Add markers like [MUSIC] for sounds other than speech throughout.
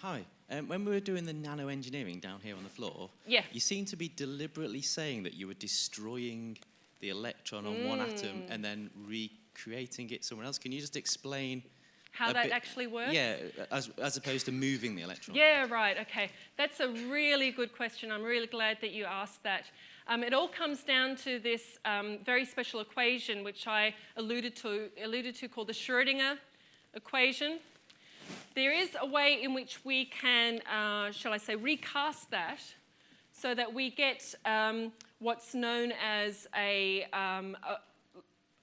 hi. Um, when we were doing the nano engineering down here on the floor, Yeah. you seem to be deliberately saying that you were destroying the electron on one atom Mm. and then recreating it somewhere else. Can you just explain How that bit- actually works? Yeah, as, as opposed to moving the electron. Yeah, right, okay. That's a really good question. I'm really glad that you asked that. Um, it all comes down to this um, very special equation which I alluded to, alluded to called the Schrödinger equation. There is a way in which we can, uh, shall I say, recast that so that we get um, what's known as a, um, a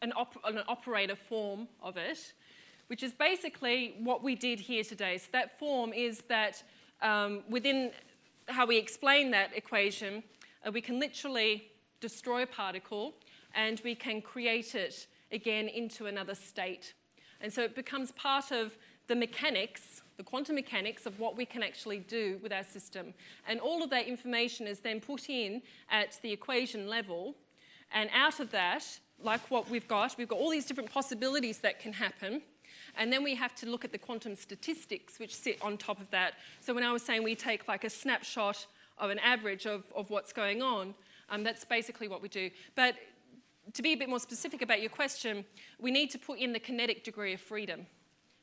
an, op- an operator form of it, which is basically what we did here today. So that form is that um, within how we explain that equation, uh, we can literally destroy a particle and we can create it again into another state. And so it becomes part of the mechanics, the quantum mechanics of what we can actually do with our system. And all of that information is then put in at the equation level and out of that, like what we've got, we've got all these different possibilities that can happen. And then we have to look at the quantum statistics which sit on top of that. So when I was saying we take like a snapshot of an average of, of what's going on, um, that's basically what we do. But to be a bit more specific about your question, we need to put in the kinetic degree of freedom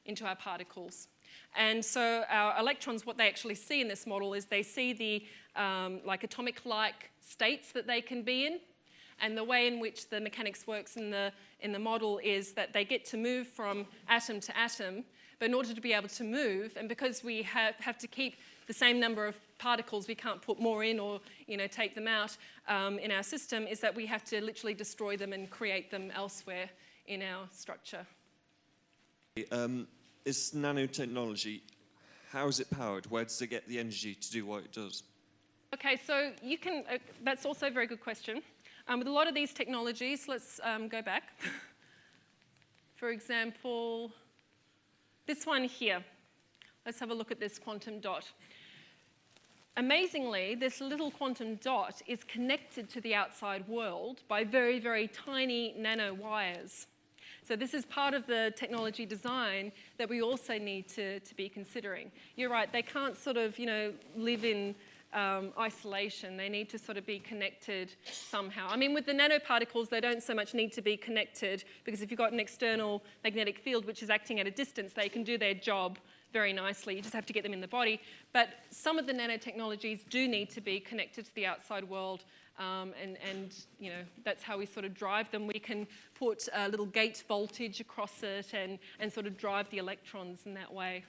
into our particles. And so our electrons, what they actually see in this model is they see the um, like atomic-like states that they can be in. And the way in which the mechanics works in the, in the model is that they get to move from atom to atom, but in order to be able to move, and because we have, have to keep the same number of particles, we can't put more in or you know, take them out um, in our system, is that we have to literally destroy them and create them elsewhere in our structure. Um, is nanotechnology, how is it powered? Where does it get the energy to do what it does? Okay, so you can, uh, that's also a very good question. Um, with a lot of these technologies, let's um, go back. [LAUGHS] For example, this one here. Let's have a look at this quantum dot. Amazingly, this little quantum dot is connected to the outside world by very, very tiny nano wires. So this is part of the technology design that we also need to, to be considering. You're right, they can't sort of, you know, live in um, isolation. They need to sort of be connected somehow. I mean, with the nanoparticles, they don't so much need to be connected because if you've got an external magnetic field which is acting at a distance, they can do their job very nicely. You just have to get them in the body. But some of the nanotechnologies do need to be connected to the outside world um, and, and, you know, that's how we sort of drive them. We can put a little gate voltage across it and, and sort of drive the electrons in that way.